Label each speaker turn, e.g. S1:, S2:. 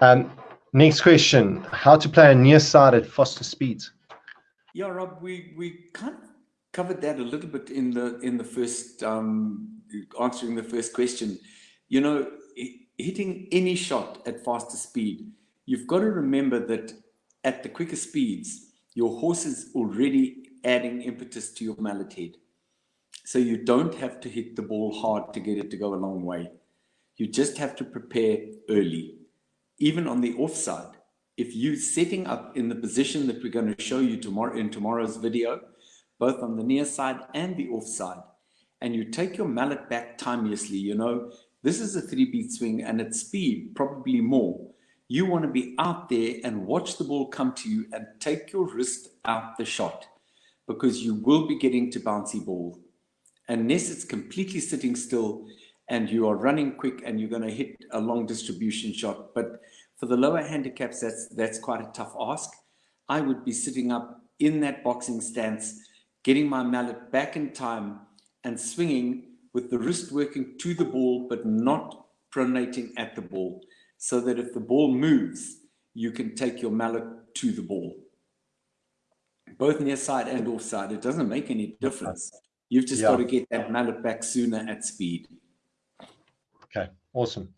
S1: Um, next question, how to play a near side at faster speeds?
S2: Yeah, Rob, we, we kind of covered that a little bit in the, in the first, um, answering the first question. You know, hitting any shot at faster speed, you've got to remember that at the quicker speeds, your horse is already adding impetus to your mallet head. So you don't have to hit the ball hard to get it to go a long way. You just have to prepare early. Even on the offside, if you're setting up in the position that we're going to show you tomorrow in tomorrow's video, both on the near side and the offside, and you take your mallet back timeously, you know, this is a three beat swing and at speed, probably more. You want to be out there and watch the ball come to you and take your wrist out the shot because you will be getting to bouncy ball. Unless it's completely sitting still and you are running quick and you're going to hit a long distribution shot. But for the lower handicaps, that's, that's quite a tough ask. I would be sitting up in that boxing stance, getting my mallet back in time and swinging with the wrist working to the ball, but not pronating at the ball, so that if the ball moves, you can take your mallet to the ball. Both near side and offside, it doesn't make any difference. You've just yeah. got to get that mallet back sooner at speed.
S1: Okay, awesome.